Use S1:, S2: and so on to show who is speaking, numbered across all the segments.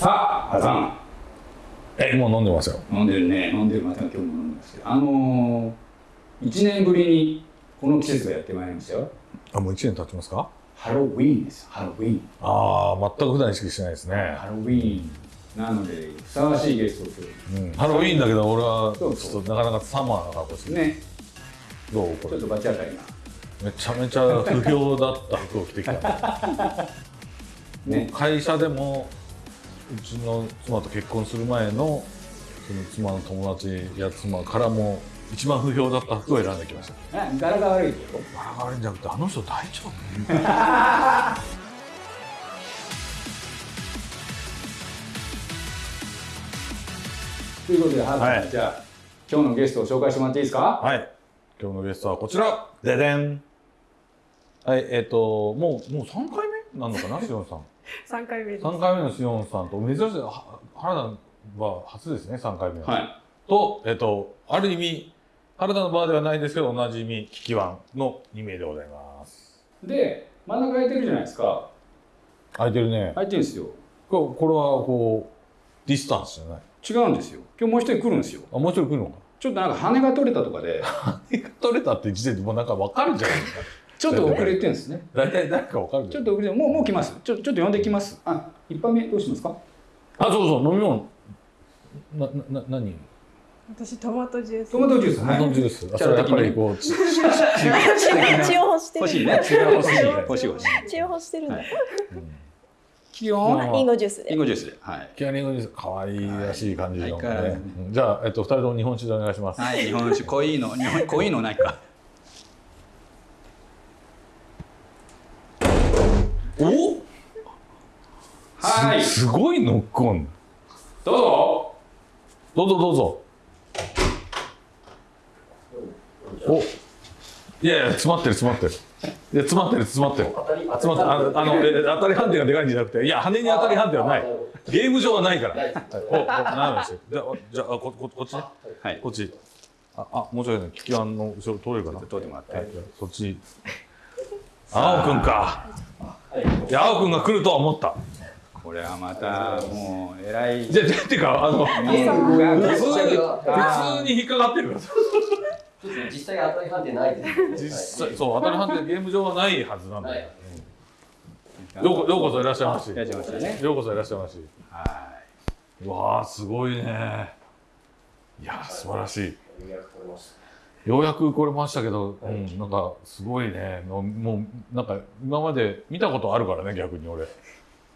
S1: さあ、ハさん。
S2: え、もう飲んでますよ。
S1: 飲んでるね。飲んでる。また今日も飲んでますけど。あのー、1年ぶりにこの季節がやってまいりましたよ。
S2: あ、もう一年経ちますか？
S1: ハロウィーンです。ハロウィーン。
S2: ああ、全く普段意識してないですね。
S1: ハロウィーン。なので、ふさわしいゲストを今
S2: うん、ハロウィーンだけど俺はちょっとなかなかサマーな格好して。
S1: ね、
S2: どうこれ？
S1: ちょっとバチ当たりな。
S2: めちゃめちゃ不評だった服を着てきた。
S1: ね。
S2: 会社でもうちの妻と結婚する前のその妻の友達や妻からも一番不評だった服を選んできました。
S1: あ柄が悪いけど。
S2: バラが悪いんじゃなくてあの人大丈夫？
S1: ということで、ハルさん、
S2: はい
S1: じゃあ、今日のゲストを紹介してもらっていいですか？
S2: はい。今日のゲストはこちら。ででん。はい、えっ、と、もう、もう3回目なのかな、しおんさん。
S3: 三回目です。
S2: 3回目のしおんさんと、珍しい、は原田は初ですね、3回目は。
S1: はい。
S2: と、えっ、と、ある意味、原田のバーではないですけど、おなじみ、キキワンの2名でございます。
S1: で、真ん中空いてるじゃないですか。
S2: 空いてるね。
S1: 空いてるんですよ。
S2: ここれは、こう、ディスタンスじゃない。
S1: 違うんですよ。今日もう一人来るんですよ。
S2: あ、もう一人来るのか。
S1: ちょっとなんか羽が取れたとかで、
S2: 取れたって時点でもうなんか分かるじゃないですか。
S1: ちょっと遅れてるんですね。
S2: 大体誰か分かる。
S1: ちょっと遅れて、もう、もう来ます。ちょ、ちょっと呼んできます。あ、一杯目どうしますか？
S2: あ、そうそう、飲み物。な、な、な、何？
S3: 私トマトジュース。
S1: トマトジュース。
S2: トマトジュース。あ、それやっぱりこう、
S3: 血を欲してる。
S1: 欲しいね。血が欲しい。欲しい欲しい。
S3: 血を欲してるんだ。
S1: 気温
S2: あ
S3: リンゴジュースで。
S1: リンゴジュースで。はい。
S2: キャリングです。可愛いらしい感じの、ねじゃあ、えっと、二人とも日本酒でお願いします。
S1: はい、日本酒、濃いの、日本、濃いのないか。はい
S2: すすごいノックオン。
S1: どうぞ。
S2: どうぞどうぞ。お。いやいや、詰まってる、詰まってる。いや、詰まってる、詰まってる。詰まってる。あの、あの、え当たり判定がでかいんじゃなくて、いや、羽に当たり判定はない。ゲーム上はないから。はいお、お、なんですよ。じゃあ、じゃあ、こ、こ、こっちね。
S1: はい。
S2: こっち。あ、あ、もうちょいね、聞き案の後ろ通れるかな？
S1: 通ってもらって
S2: はい、そっち。青くんか。いや、青くんが来るとは思った。
S1: これはまた、もう、偉い。
S2: じゃ、じゃ、てか、あの、
S1: ゲームが
S2: 普通に、
S1: あ
S2: 普通に引っかかってる
S4: 実際当たり判定ないです。
S2: 実際、そう、当たり判定ゲーム上はないはずなんだよ。
S4: はい
S2: うんようこ、そいらっしゃいまし。
S1: いらっしゃいましたね
S2: ようこそいらっしゃいまし。
S1: は
S2: うわあ、すごいね。いや、素晴らしい。
S4: ようやく取れまし
S2: ようやく来れましたけど、うん、なんかすごいね。のもうなんか今まで見たことあるからね、逆に俺。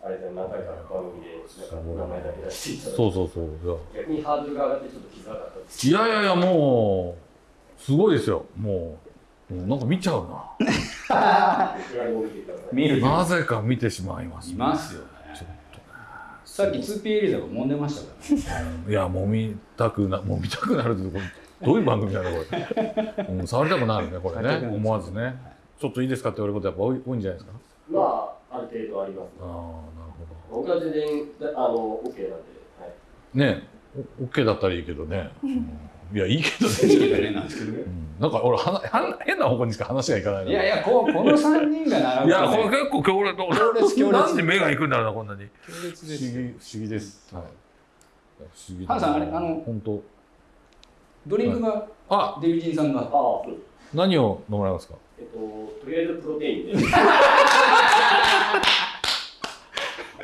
S4: た。あれで何回か番組でなんか名前だけ出していただいて、
S2: そうそうそう。
S4: 逆にハードルが上がってちょっと気づかなかったです。
S2: いやいやいや、もうすごいですよ。もう、うんなんか見ちゃうな。
S4: 見
S1: ると
S2: なぜか見てしまいます。
S1: いますよね。さっき 2P エリザが揉んでましたからね。
S2: いや、もみたくな、もみたくなるってこれどういう番組なのこれ。うん、触りたくなるね、これね。思わずね。ちょっといいですかって言われることやっぱ多い多いんじゃないですか？
S4: まあ、ある程度あります、
S2: ああ、なるほ
S4: 僕は全然あの OK なんで、はい。
S2: ど。ねえ、オッケーだったらいいけどね。うんいや、いいけどね。
S1: ね、なんですけどね。
S2: うんなんか俺はなは変な方向にしか話がいかないの
S1: いやいや、こうこの3人が並ぶ
S2: いや、これ結構強烈。
S1: 強烈強烈
S2: なんで目が行くんだろうな、こんなに。
S1: 強烈です
S2: 不思議、不思議です。はい。不思議
S1: ハンさんあれあの
S2: 本当。
S1: ドリンクが
S2: あ、
S1: デビジンさんが
S4: あ。
S2: 何を飲まれますか？
S4: えっと、とりあえずプロテインで。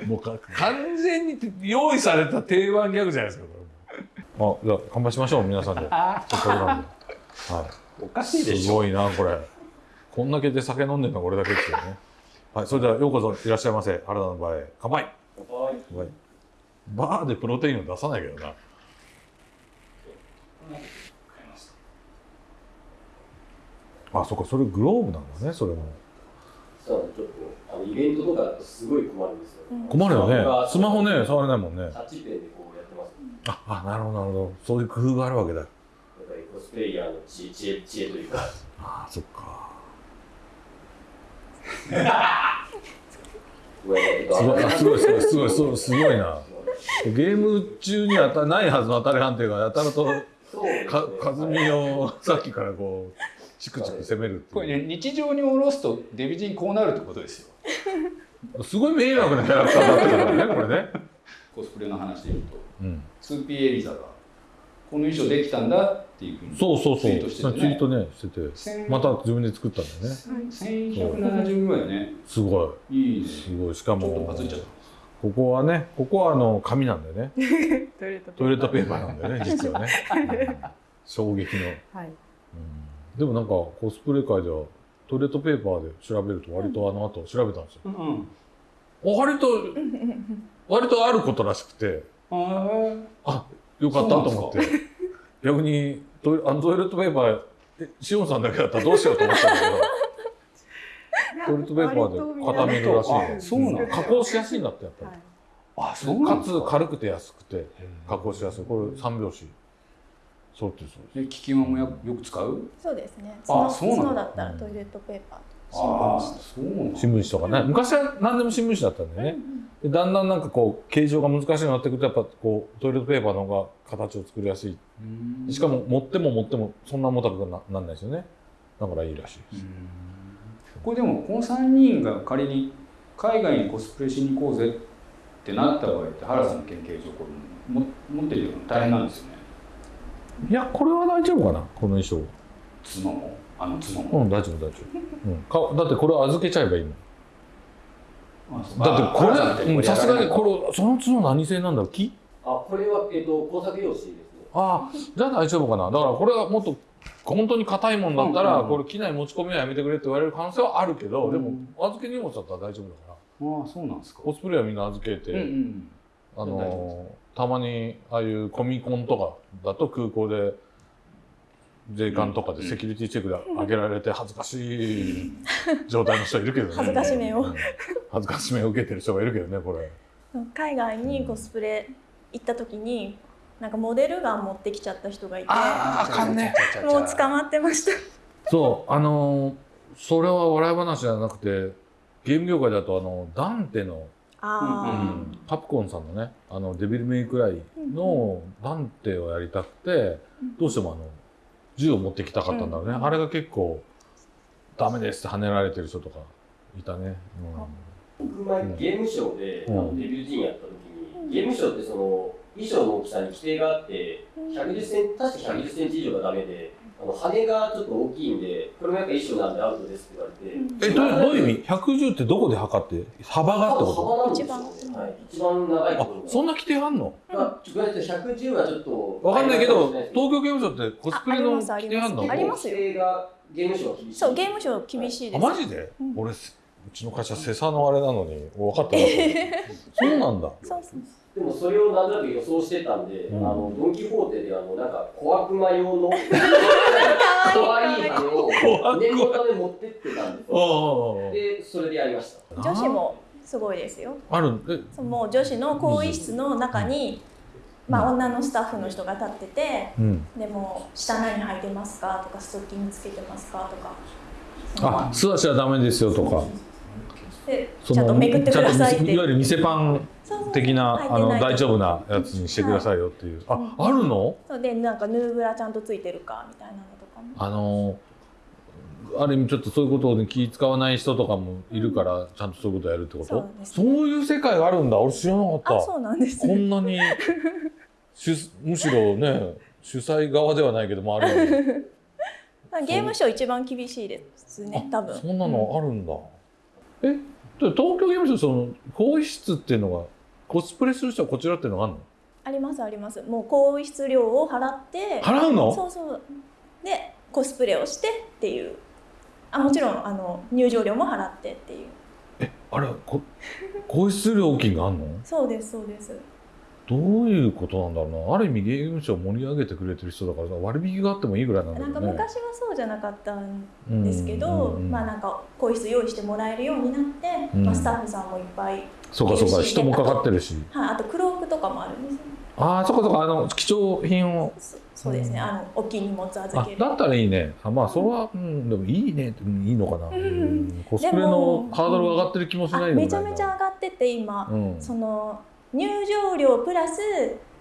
S2: もうか完全に用意された定番ギャグじゃないですか。これあ、じゃあ乾杯しましょう、皆さんで。せっかくなんで。は
S1: おかしい
S2: い。
S1: ですしょ。
S2: ごいな、これ。こんだけで酒飲んでるのはこれだけですよね。はい、それではようこそいらっしゃいませ。原田の場合、乾杯。
S4: はい。
S2: 乾杯。バーでプロテインを出さないけどな。あ、そっか、それグローブなんだね、それも。
S4: そうなんですちょっとあのイベントとかだとすごい困るんですよ。
S2: 困るよね。スマホね、触れないもんね。
S4: タッチペンでこうやってます。
S2: あ、あ、なるほど、なるほど。そういう工夫があるわけだ。
S4: やっぱりコスプレイヤーの知恵知恵知恵というか。
S2: あ、そっか。すごい、あすごい、すごい、すごい、すごい、すごいな。ゲーム中に当たないはずの当たり判定が当たると、
S4: ね
S2: か、かずみをさっきからこう、チクチク攻めるって
S1: これ。ね、日常に下ろすとデビジンこうなるってことですよ。
S2: すごい迷惑なキャラクターだったからね、これね。
S1: こコスプレの話で言うと。
S2: うん、
S1: 2P エリザがこの衣装できたんだっていうふうに
S2: そうそうそう。
S1: ツイートしててね。
S2: ツイートねしてて。
S1: 千
S2: また自分で作ったんだよね。
S1: 1170ぐらいね。
S2: すごい。
S1: いいね。
S2: すごい。しか
S1: ちょっと
S2: も
S1: バズっちゃった。
S2: ここはねここはあの紙なんだよね。
S3: トイレット
S2: トイレットペーパーなんだよね実はね、うん。衝撃の、
S3: はい。
S2: うんでもなんかコスプレ界ではトイレットペーパーで調べると割とあの後調べたんですよ。
S1: うん
S2: 割と 割とあることらしくて
S1: あ
S2: あよかったと思って。逆にトイレあのトイレットペーパーえしおんさんだけだったらどうしようと思ったんだけど トイレットペーパーで固めるらしい。
S1: あそうなの
S2: 加工しやすいんだってやっぱり、
S1: あそうな
S2: か。つ軽くて安くて加工しやすい。これ三拍子そうってそうです。
S1: え聞き間もよよく使う？
S3: そうですね。
S1: あ
S3: 角
S1: そうなんだ。
S3: ったらトイレットペーパー。新聞紙
S1: そうなんだ。
S2: 新聞紙とかね。昔は何でも新聞紙だったんだよね、でだんだんなんかこう形状が難しいようになってくるとやっぱこうトイレットペーパーの方が形を作りやすい。
S1: うん。
S2: しかも持っても持ってもそんな重たくななんないですよね。だからいいらしいです、
S1: これでもこの3人が仮に海外にコスプレしに行こうぜってなった場合って原さんの研究所これも持ってるの大変なんですよね
S2: いやこれは大丈夫かな？この衣装。
S1: 妻も？あの妻
S2: う
S1: も、
S2: ん大丈夫大丈夫、うん、かだってこれ預けちゃえばいいのだってこれうんさすがに
S1: れ
S2: これその角何製なんだろう木
S4: あ、これは、えっと、工作用紙ですね。
S2: ああじゃあ大丈夫かな？だからこれはもっと本当に硬いもんだったら、
S1: うんうんうん。
S2: これ機内持ち込みはやめてくれって言われる可能性はあるけど、
S1: うん。
S2: でも預け荷物だったら大丈夫だから。
S1: ああそうなんですか。
S2: コスプレはみんな預けて、
S1: うんうん
S2: あのーたまにああいうコミコンとかだと空港で税関とかでセキュリティチェックで上げられて恥ずかしい状態の人いるけどね。
S3: 恥ずかしめを。
S2: うん。恥ずかしめを受けてる人がいるけどねこれ。
S3: 海外にコスプレ行った時になんかモデルガン持ってきちゃった人がいて。
S2: あーあかんね。
S3: もう捕まってました。
S2: そうあのーそれは笑い話じゃなくてゲーム業界だとあのダンテの、
S3: あ
S1: うん。
S2: カプコンさんのねあのデビルメイクライのダンテをやりたくてどうしてもあの銃を持ってきたかったんだろうね、
S3: うん。
S2: あれが結構ダメですって跳ねられてる人とかいたね、
S4: 僕前ゲームショーで、
S2: うん。
S4: あのデビューシーンやった時に、ゲームショーってその衣装の大きさに規定があって、110センチ、確か110センチ以上がダメで、あの羽がちょっと大きいんで、これもやっぱ衣装なんでアウトですって言われて、
S2: えどういう意味？110ってどこで測って？幅がってこ
S4: 幅なんですよね
S3: 一番
S4: はい、一番長いと
S2: と
S4: ころ。
S2: あそんな規定あんの？
S4: が。ちょっと110はちょっと。
S2: わかんないけど東
S4: 東
S2: 京ゲームショウってコスプレの規定あんの？
S3: ありますよ。
S4: 規定がゲームショーは厳しい。
S3: そうゲームショー厳しいです。
S2: あマジで、
S3: うん。
S2: 俺せうちの会社セサのあれなのに分かってなかった。そうなんだ。
S3: そうそう
S4: でもそれをなんとなく予想してたんで、
S2: うん。
S4: あのドン・キホーテであのなんか小悪魔用の 可愛い羽を念のため持ってってたんですよ。
S2: あ
S4: で、それでやりました。
S3: 女子もすごいですよ。
S2: あるえ？
S3: そうもう女子の更衣室の中に、まあ、女のスタッフの人が立ってて
S2: うん。
S3: でも「下何履いてますか?」とか「ストッキングつけてますか?」とか。
S2: あ素足はダメですよとか
S3: ちゃんとめくってくださいって。
S2: いわゆる店パン的なあの大丈夫なやつにしてくださいよっていう、あ
S3: うん。
S2: あるの？
S3: そうでなんかヌーブラちゃんとついてるかみたいなのとかも。
S2: あのある意味ちょっとそういうことに気使わない人とかもいるからちゃんとそういうことやるってこと？
S3: そうです
S2: そういう世界があるんだ。俺知らなかった。
S3: あそうなんです
S2: こんなに主むしろね主催側ではないけどもあるよね。
S3: ゲームショー一番厳しいですね多分。
S2: そんなのあるんだ、え？で東京ゲームショウその更衣室っていうのがコスプレする人はこちらっていうのがあるの？
S3: ありますあります。もう更衣室料を払って
S2: 払うの？
S3: そうそう。でコスプレをしてっていう。あもちろんあの入場料も払ってっていう。
S2: えあれこ更衣室料金があるの？
S3: そうですそうです
S2: どういうことなんだろうな。ある意味ゲームショウ盛り上げてくれてる人だからさ割引があってもいいぐらいなんだ
S3: なんか
S2: けどね
S3: 昔はそうじゃなかったん
S2: うん
S3: ですけど、
S2: うんうん
S3: まあなんか更衣室用意してもらえるようになって、
S2: うん。
S3: まあ、スタッフさんもいっぱい、
S2: そうかそうか人もかかってるし。
S3: はい、あとクロークとかもあるんですよ。
S2: ああそうかそうかあの貴重品を。
S3: そそうですね、あの大きい荷物預ける。
S2: あだったらいいね。あまあそれは、うん、でもいいねってうんいいのかな、
S3: ん
S2: うんコスプレ
S3: で
S2: の
S3: も
S2: ハードルが上がってる気もし
S3: あ
S2: ないでもないな
S3: めちゃめちゃ上がってて今、
S2: うん。
S3: その入場料プラス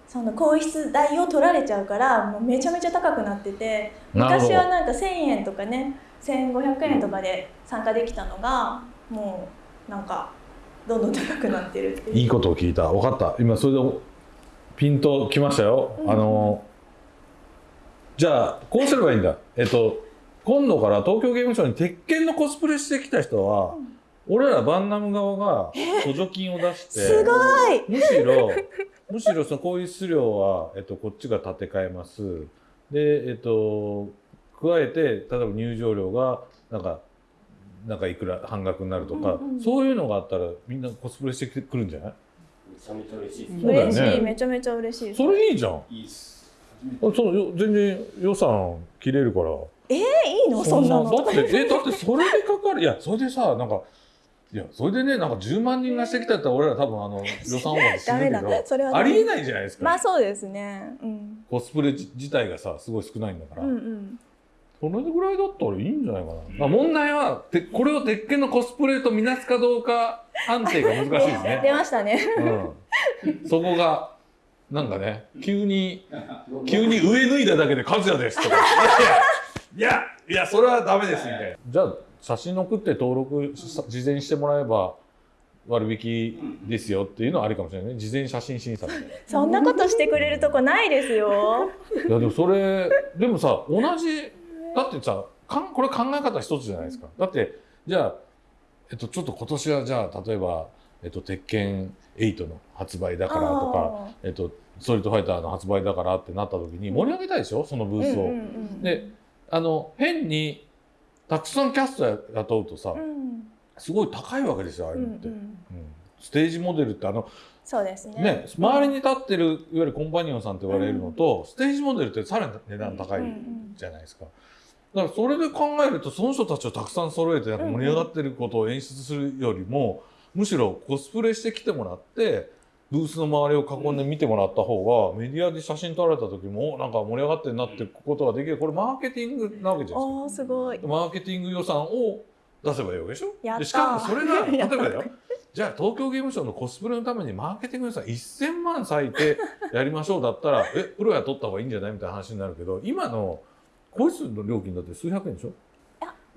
S3: その更衣室代を取られちゃうからもうめちゃめちゃ高くなってて昔はなんか1,000円とかね1500円とかで参加できたのがもうなんかどんどん高くなってるっていう。
S2: いいことを聞いた。分かった。今それでピンときましたよ、
S3: うん。
S2: あのじゃあこうすればいいんだ。えっと今度から東京ゲームショウに鉄拳のコスプレしてきた人は、俺らバンナム側が補助金を出して
S3: すごい。
S2: むしろむしろそのこういう質量は、えっと、こっちが立て替えます。でえっと加えて例えば入場料がなんかなんかいくら半額になるとか、
S3: うんうん
S2: そういうのがあったらみんなコスプレしてくるんじゃない？
S4: めちゃめちゃ嬉しいです。
S2: ね。
S3: 嬉しいめちゃめちゃ嬉しいです。
S2: それいいじゃん。あ
S1: いいっす。初めて。
S2: そうよ全然予算切れるから。
S3: えいいの。そんなの。
S2: だってえだってそれでかかる。いやそれでさなんかいやそれでねなんか10万人がしてきたったら俺ら多分あの予算オーバーで死ぬけど
S3: だ。それは
S2: ありえ
S3: い
S2: ないじゃないですか、
S3: まあそうですね。うん。
S2: コスプレ自自体がさすごい少ないんだから、
S3: うんうん。
S2: それぐらいだったらいいんじゃないかな、まあ、問題はてこれを鉄拳のコスプレとみなすかどうか判定が難しいです
S3: 出
S2: ね、
S3: ましたね。
S2: うん、そこがなんかね急に 急に上脱いだだけで「和也です」とか「いやいやいやそれはダメです」みたいな。じゃあ写真送って登録さ事前にしてもらえば割引ですよっていうのはありかもしれないね。事前写真審査。
S3: そんなことしてくれるとこないですよ。
S2: いやでもそれでもさ同じだってさかんこれ考え方一つじゃないですか。だってじゃあ、えっと、ちょっと今年はじゃあ例えば、えっと、鉄拳8の発売だからとか、えっと、ストリートファイターの発売だからってなった時に盛り上げたいでしょ？そのブースを。
S3: うんうんうん。
S2: であの変にたくさんキャスト雇うとさ
S3: うん。
S2: すごい高いわけですよああ
S3: うんう
S2: いうのって。うん
S3: ん。
S2: ステージモデルってあの
S3: そうですね。
S2: ね、周りに立ってるいわゆるコンパニオンさんって言われるのと、ステージモデルってさらに値段高いじゃないですか。だからそれで考えるとその人たちをたくさん揃えて盛り上がってることを演出するよりも、むしろコスプレしてきてもらってブースの周りを囲んで見てもらった方がメディアで写真撮られた時もおなんか盛り上がってるなってことができる。これマーケティングなわけじゃないですか。
S3: すごい。
S2: マーケティング予算を出せばいいわけでしょ？でしかもそれが 例えばだよじゃあ東京ゲームショウのコスプレのためにマーケティング予算1000万割いてやりましょうだったらえプロや取った方がいいんじゃない？みたいな話になるけど今の個室の料金だって数百円でしょ？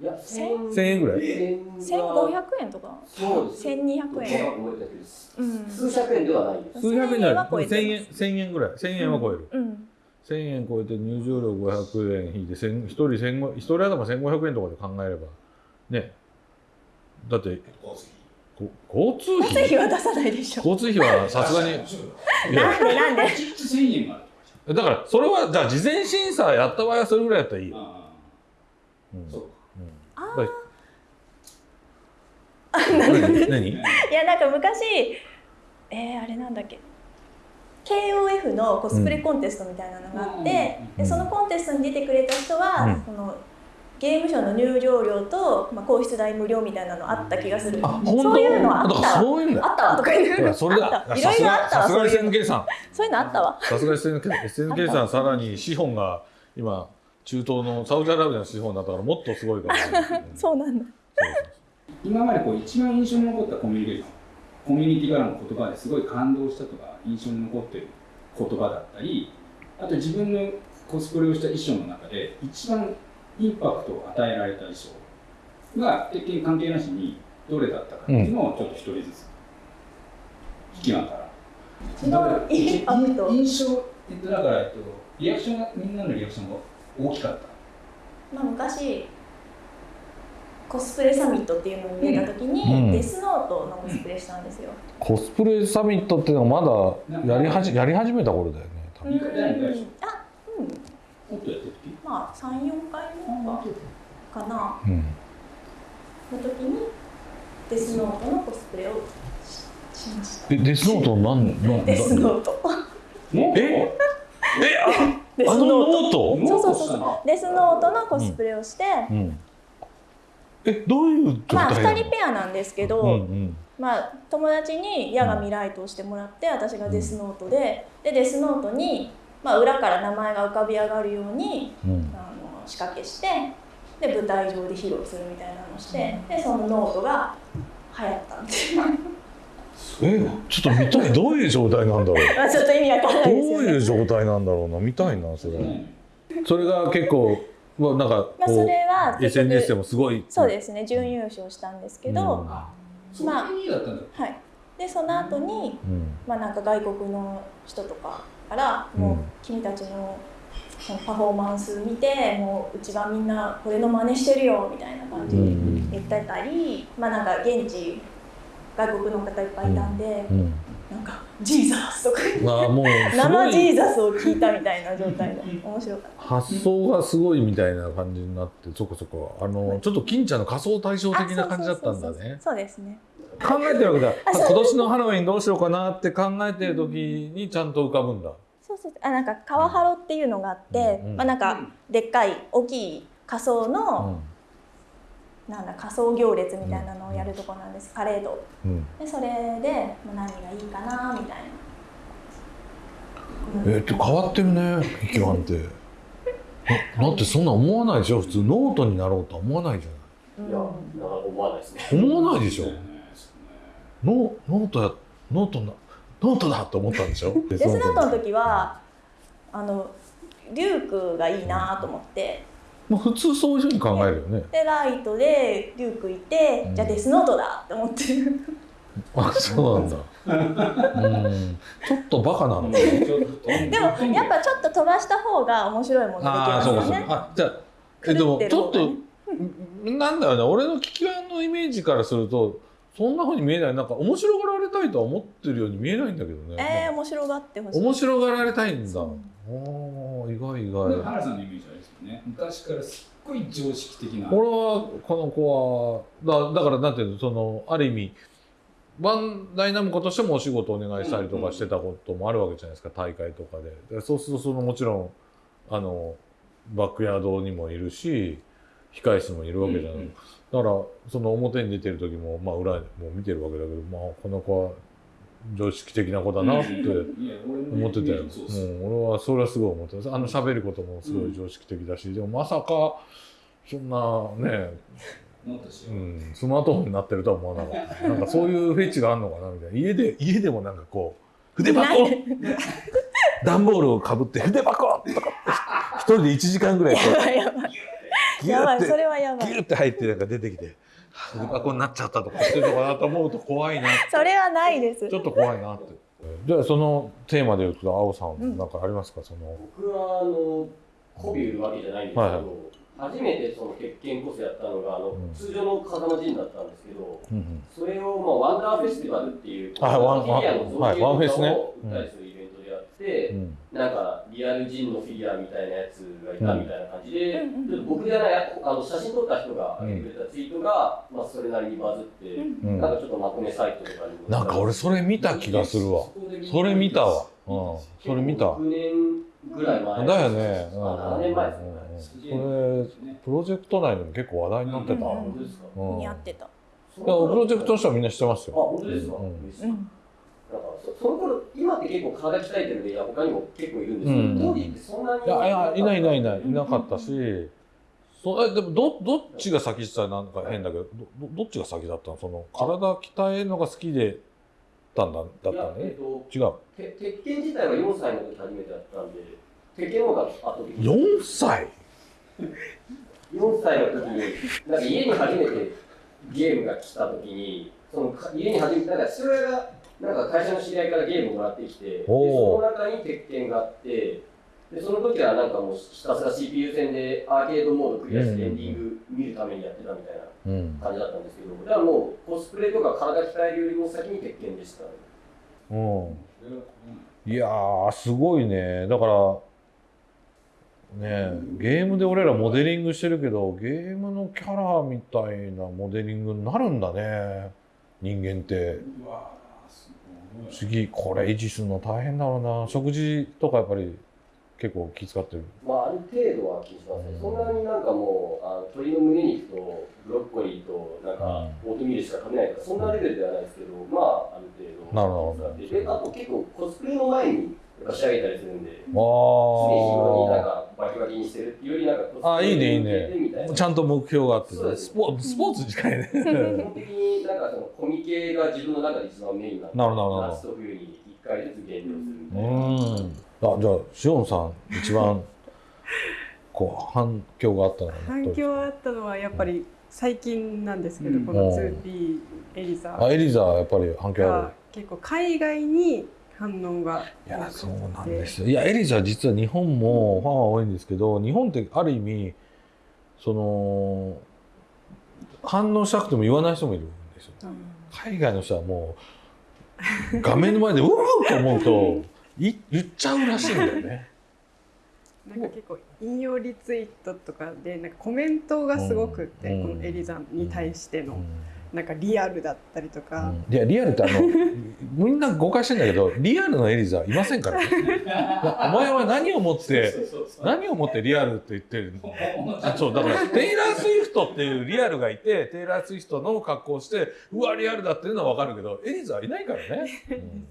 S4: いや、
S3: 千
S2: 1000円ぐらい。
S3: 1500円とか。
S4: そうです。
S3: 1200円
S4: 数百円。ではないです。
S2: 数百円じゃない
S3: 1000円は超えて
S2: 1000円
S3: ます
S2: 1000円ぐらい。1000円は超える、
S3: うん。
S2: 1000円超えて入場料500円引いて1人1500 1人頭1500円とかで考えれば。ね。だってこ交通
S3: 交通
S2: 費
S3: 費は出さないでしょ。
S2: 交通費はさすがに。
S3: なんでなんで
S1: ？1日1000円
S2: だからそれはじゃあ事前審査やった場合はそれぐらいやったらいいうん。
S1: あそう
S3: あ
S2: だ何？何？
S3: いやなんか昔えー、あれなんだっけ？KOF のコスプレコンテストみたいなのがあって、
S2: うん。
S3: でそのコンテストに出てくれた人は、
S2: うん。
S3: そのゲームショーの入場料と、まあ、皇室代無料みたいなのあった気がする。そういうのはあったわ。
S2: そういうんだ
S3: あったわとか言う。
S2: それだ。さす
S3: ろいろあったわ
S2: がさすが
S3: そういう。の
S2: SNK さん。
S3: そういうのあったわ。
S2: さすが SNK, SNK さんさらに資本が今中東のサウジアラビアの資本になったからもっとすごいかもしれない、う ん
S3: そうなんだ
S1: 今までこう一番印象に残ったコミュニケーションコミュニティからの言葉ですごい感動したとか印象に残ってる言葉だったりあと自分のコスプレをした衣装の中で一番インパクトを与えられた衣装が鉄拳関係なしにどれだったかっていうのをちょっと一人ずつ聞きながら。
S3: 一番インパクト。
S1: 印象えっとだから、えっと、リアクションがみんなのリアクションが大きかった。
S3: まあ、昔コスプレサミットっていうのに出た時に、
S2: うん。
S3: デスノートのコスプレしたんですよ、
S2: コスプレサミットっていうのはまだやりはじやり始めた頃だよね多分。
S1: 二回第二回でしょ
S3: あうん。
S1: もっとやってる時？
S3: まあ34回目かな。
S2: うん。
S3: の時にデスノートのコスプレをししました。
S2: えデスノートなんなん
S3: デスノート。
S1: もう
S2: え？え？あ
S3: デス
S2: ノ
S3: ノート
S2: ート？
S3: そうそうそう。そうデスノートのコスプレをして、
S2: うん。えどういう状
S3: まあ2
S2: 態なの
S3: 人ペアなんですけど、
S2: うんうん
S3: まあ、友達に夜神ライトをしてもらって私がデスノートで。でデスノートに、まあ、裏から名前が浮かび上がるように
S2: うん。
S3: あの仕掛けしてで舞台上で披露するみたいなのをしてでそのノートが流行ったんです。よ
S2: えちょっと見たい。どういう状態なんだろう？
S3: ま あちょっと意味わかんな
S2: ど
S3: いうですよね。
S2: いう状態なんだろうな？見たいなそれ。
S1: ね
S2: それが結構まあなんか
S3: まあ、そ
S2: こ
S3: れは
S2: SNS で
S3: 局
S2: もすごい。
S3: そうですね。準優勝したんですけど、
S2: うん。
S1: あそんなにだったんだ。
S3: はい。でその後に
S2: うん。
S3: まあなんか外国の人とかからもう
S2: うん
S3: 君たちのそのパフォーマンス見てもううちはみんなこれの真似してるよみたいな感じで
S2: うん。
S3: 言ってたり、まあなんか現地外国の方いっぱいいたんで、
S2: うん。
S3: なんか「ジーザス」とか生ジ
S2: い
S3: ーザスを聞いたみたいな状態で面白かった。
S2: 発想がすごいみたいな感じになってそこそこ。あのちょっと金ちゃんの仮想対照的な感じだったんだね。
S3: あそうですね。
S2: 考えてるわけだ。今年のハロウィンどうしようかなって考えてる時にちゃんと浮かぶんだ。
S3: そうそうあなんか川ハロっていうのがあって、
S2: うんうん
S3: まあなんかでっかい大きい仮装の、なんだ仮装行列みたいなのをやるとこなんです、パレード。
S2: うん。うん
S3: でそれで、まあ、何がいいかなみたいな。
S2: えー、って変わってるね劇団って。な だってそんな思わないでしょ？普通ノートになろうとは思わないじゃ
S3: うん
S4: いや、なんか思わないですね。
S2: ない思わないでしょ？
S1: ね。
S2: ノノートやノートなノートだと思ったんでしょ？デ
S3: デスノートの時はあのリュークがいいなと思って
S2: まあ普通そういうふうに考えるよね。
S3: でライトでリュークいて、
S2: うん。
S3: じゃあデスノートだって思って
S2: あそうなんだ。うん。ちょっとバカなの
S3: でもやっぱちょっと飛ばした方が面白いものでき
S2: ああ
S3: ます
S2: そうかそうか。
S3: よね
S2: あじゃあえでもちょっとなんだよね。俺の聞き版のイメージからするとそんなふうに見えない。なんか面白がられたいとは思ってるように見えないんだけどね、
S3: えー、面白がってほしい。
S2: 面白がられたいんだ。
S3: そう
S2: おー意外意外。
S1: 原さんのイメージあれですよね。昔からすっごい常識的な。
S2: 俺はこの子はだだからなんていうのそのある意味バンダイナムコとしてもお仕事お願いしたりとかしてたこともあるわけじゃないですか大会とかで。でそうするとそのもちろんあのバックヤードにもいるし控室もいるわけじゃない、
S1: うんうん
S2: だからその表に出てる時も、まあ、裏も見てるわけだけど、まあ、この子は常識的な子だなって思ってたよ、
S1: そう
S2: ん、俺はそれはすごい思ってたあの喋ることもすごい常識的だし、でもまさかそんなねうん、スマートフォンになってるとは思わなかった。なんかそういうフェチがあるのかなみたいな。家で、家でもなんかこう、筆箱 段ボールをかぶって筆箱とかって、一人で1時間ぐらいこ
S3: やばいやばい。
S2: う、
S3: やばい、
S2: ーって
S3: そ、れはやばい。
S2: ギューって入ってなんか出てきて、筆箱になっちゃったとかしてるのかなと思うと怖いな。
S3: それはないです。
S2: ちょっと怖いなって。じゃあそのテーマで言うと、青さ
S3: うん
S2: ん、なんかありますか？その、
S4: 僕は、あの、媚び売るわけじゃないんですけど、
S2: はいはい
S4: 初めてその鉄拳コスやったのが、あの、
S2: うん
S4: 通常の風間陣だったんですけど、
S2: うんうん
S4: それを、まあ、ワンダーフェスティバルっていう、
S2: はいワン
S4: フ
S2: ェスね
S4: 売ったりするなんかリアルジンのフィギュアみたいなやつがいたみたいな感じで、ちょっと僕じゃないあの写真撮った人が上げてくれたツイートが、まあ、それなりにバズって、なんかちょっとまとめサイトとかにも
S2: なんか俺それ見た気がするわ。それ見た。わ。うん。それ見た。
S4: 6年ぐらい前
S2: だよね。うん。
S4: あ7年前ですね、
S2: これプロジェクト内でも結構話題になってた。
S3: うん。
S2: うん。
S3: 似合ってた。
S2: プロジェクトの人はみんな知ってます
S4: あ
S2: よ。
S4: 本当ですか、
S2: うん
S4: 嬉しい
S3: うん。
S4: なんかそその頃今って結構体鍛えてるんでいや他にも結構いるんですけど、
S2: うん。
S4: 当時ってそんなに
S2: いやいやいないいないいない。
S3: うん。
S2: いなかったし。そうえでもどどっちが先って言ったらなんか変だけどどどどっちが先だったの？その体鍛えるのが好きでたんだだったね
S4: えっと
S2: 違う。
S4: て鉄拳自体は4歳の時初めてやったんで鉄拳の方が圧倒的に
S2: 4歳
S4: ？4歳の時になんか家に初めてゲームが来た時にそのか家に初めてなんか父親がなんか会社の知り合いからゲームをもらってきてでその中に鉄拳があってでその時はなんかもうひたすら CPU 戦でアーケードモードクリアしてエンディング見るためにやってたみたいな
S2: うん。
S4: 感じだったんですけどだからもうコスプレとか体鍛えるよりも先に鉄拳でした。ね
S2: うん。いやーすごいね。だからねゲームで俺らモデリングしてるけどゲームのキャラみたいなモデリングになるんだね。人間って。
S1: うわ
S2: 次これ維持するの大変だろうな。食事とかやっぱり結構気遣ってる。
S4: まあある程度は気にしますねそんなになんかもうあの鶏の胸肉とブロッコリーとなんかオートミールしか食べないとかそんなレベルではないですけどまあある程度
S2: なるほど。
S4: でであと結構コスプレの前に仕上げたりするんで常に日
S2: あ
S4: 頃になん
S2: ー
S4: かバキバキにしてるっていうよりなんかコスプレ
S2: あいいねいいね。ちゃんと目標があって
S4: そうです。
S2: スポスポーツに近いね。
S4: 基本的になんかそのコミケが自分の中で一番メインなんで
S2: なるほどなるほど。
S4: 夏と冬に1回ずつ減量するみ
S2: う
S4: たいな。
S2: ん。あじゃあしおんさん一番 こう反響があったのは
S5: 反響あったのはやっぱり最近なんですけど、
S1: うん。
S5: この 2P エリザ。
S2: あエリザはやっぱり反響あ
S5: が結構海外に反応が
S2: るいやそうなんですよ。いやエリザは実は日本もファンは多いんですけど日本ってある意味その反応したくても言わない人もいるんですよ。
S5: うん。
S2: 海外の人はもう画面の前でうわーと思うとい言っちゃうらしいんだよね。
S5: なんか結構引用リツイートとかでなんかコメントがすごくって、
S2: うん。
S5: このエリザに対しての、
S2: うん
S5: なんかリアルだったりとか、
S2: いやリアルってあの みんな誤解してんだけどリアルのエリザはいませんから。ね お前は何をもって何をもってリアルって言ってるの？あそうだからテイラー・スウィフトっていうリアルがいてテイラー・スウィフトの格好をしてうわリアルだっていうのは分かるけどエリザはいないからね、うん。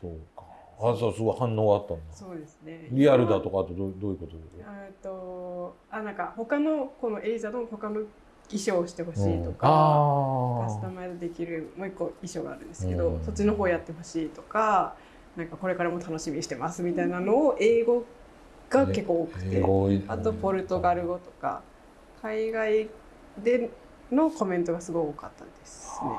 S2: そうか。あそうすごい反応があったんだ。
S5: そうですね。
S2: リアルだとかあとどうどういうこと？
S5: えっとあなんか他のこのエリザの他の衣装をしてほしいと
S2: うん。
S5: か、
S2: あ
S5: カスタマイズできるもう一個衣装があるんですけど、
S2: うん。
S5: そっちの方やってほしいとかなんかこれからも楽しみにしてますみたいなのを英語が結構多くて、あとポルトガル語とか海外でのコメントがすごい多かったですね。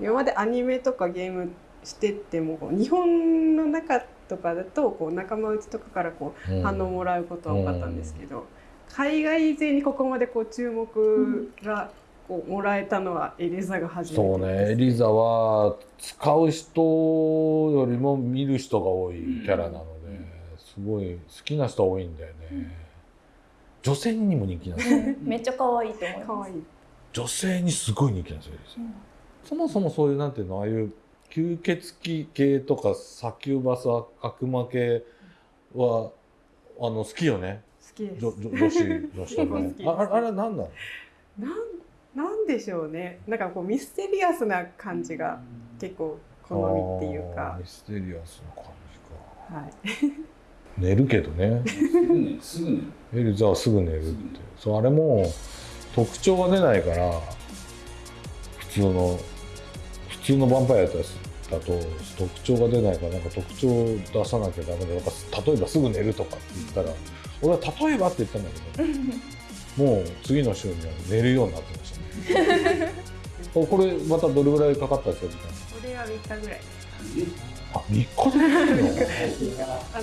S5: 今までアニメとかゲームしてても日本の中とかだとこう仲間内とかからこう
S2: うん。
S5: 反応もらうことは多かったんですけど、海外勢にここまでこう注目がこうもらえたのはエリザが初めて
S2: そうね、エリザは使う人よりも見る人が多いキャラなので、すごい好きな人多いんだよね。女性にも人気なんですよ。
S3: めっちゃ可愛いと思います
S5: かわいい。
S2: 女性にすごい人気なんですよ。そもそもそういうなんていうの、ああいう吸血鬼系とかサキュバス悪魔系はあの好きよね。
S5: 好きです。
S2: 女女女子 の人ねあああれなの？
S5: なんなんでしょうね。なんかこうミステリアスな感じが結構好みっていうか
S2: ミ。ステリアスな感じか。
S5: はい。
S2: 寝るけどね。
S1: すぐ寝る
S2: エリザはすぐ寝るってそうあれも特徴が出ないから普通の普通のヴァンパイアやったやつだと特徴が出ないからなんか特徴を出さなきゃダメでなんか例えばすぐ寝るとかって言ったら俺は例えばって言ったんだけど もう次の週には寝るようになってましたね。こ これまたどれぐらいかかったんですか
S5: これは3日ぐらい。
S2: あ3日で寝る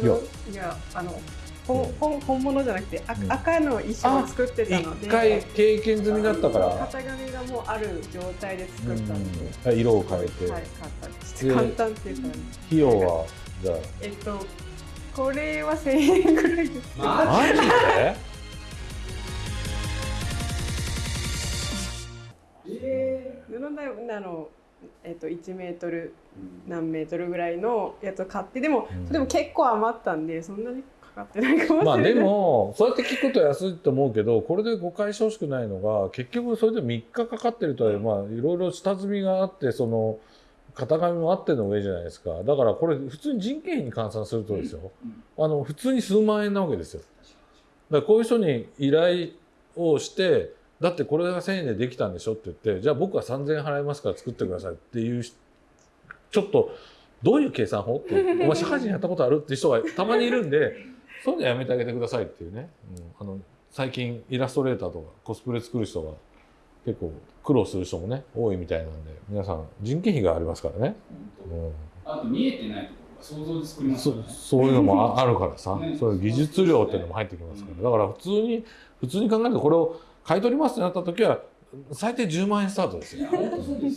S2: の？
S5: いや。あのほ本本物じゃなくて赤,、
S2: うん。
S5: 赤の衣装を作ってたので。
S2: 一回経験済みだったから。
S5: 型紙がもうある状態で作ったので。
S2: うん。色を変えて、
S5: はい、簡単です
S2: で
S5: 簡単っていうか、
S2: 費用はじゃあ
S5: えっと、これは1000円ぐらいです。
S1: マ
S2: マジで。
S5: 布のあの、えっと、1メートル何メートルぐらいのやつを買ってでも、
S2: うん。
S5: でも結構余ったんでそんなにかかってないかもしれない。
S2: まあでもそうやって聞くと安いと思うけどこれで誤解してほしくないのが結局それで3日かかってるとはいえまあいろいろ下積みがあってその型紙もあっての上じゃないですか。だからこれ普通に人件費に換算するとですよ、あの普通に数万円なわけですよ。だからこういう人に依頼をしてだってこれが1000円でできたんでしょって言ってじゃあ僕は3000円払いますから作ってくださいっていうしちょっとどういう計算法ってお前社会人やったことあるって人がたまにいるんでそういうのやめてあげてくださいっていうね、うん、あの最近イラストレーターとかコスプレ作る人が結構苦労する人もね多いみたいなんで皆さん人件費がありますからね、うん、
S1: あと見えてないところが想像で作ります
S2: そ
S1: からね
S2: そういうのもあ あるからさ、
S1: ね。
S2: そういう技術量っていうのも入ってきますから、だから普通に普通に考えるとこれを買い取りますってなった時は最低10万円スタートですよ。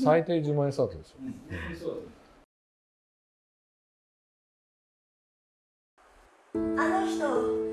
S2: 最低10万円スタートですよ。
S1: うん
S3: あの人